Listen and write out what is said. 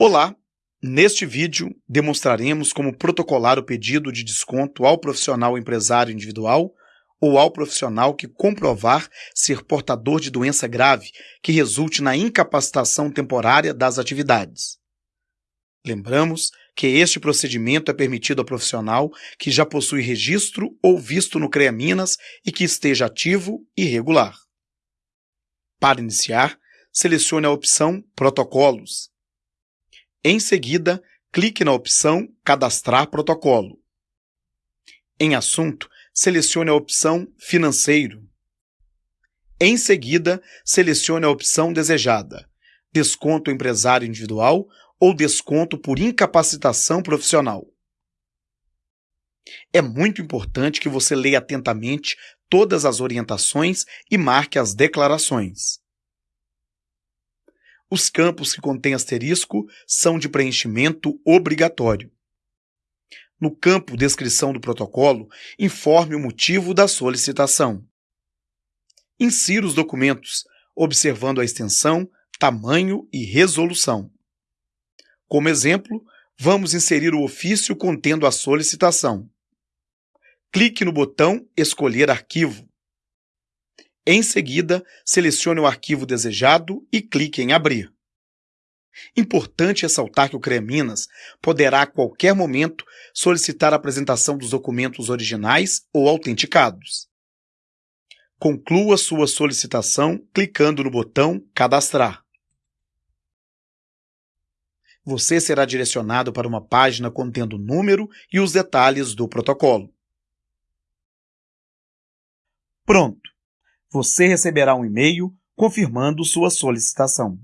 Olá! Neste vídeo, demonstraremos como protocolar o pedido de desconto ao profissional empresário individual ou ao profissional que comprovar ser portador de doença grave que resulte na incapacitação temporária das atividades. Lembramos que este procedimento é permitido ao profissional que já possui registro ou visto no CREA Minas e que esteja ativo e regular. Para iniciar, selecione a opção Protocolos em seguida, clique na opção Cadastrar protocolo. Em Assunto, selecione a opção Financeiro. Em seguida, selecione a opção desejada, Desconto empresário individual ou desconto por incapacitação profissional. É muito importante que você leia atentamente todas as orientações e marque as declarações. Os campos que contêm asterisco são de preenchimento obrigatório. No campo Descrição do protocolo, informe o motivo da solicitação. Insira os documentos, observando a extensão, tamanho e resolução. Como exemplo, vamos inserir o ofício contendo a solicitação. Clique no botão Escolher arquivo. Em seguida, selecione o arquivo desejado e clique em Abrir. Importante ressaltar que o CREA Minas poderá a qualquer momento solicitar a apresentação dos documentos originais ou autenticados. Conclua sua solicitação clicando no botão Cadastrar. Você será direcionado para uma página contendo o número e os detalhes do protocolo. Pronto! Você receberá um e-mail confirmando sua solicitação.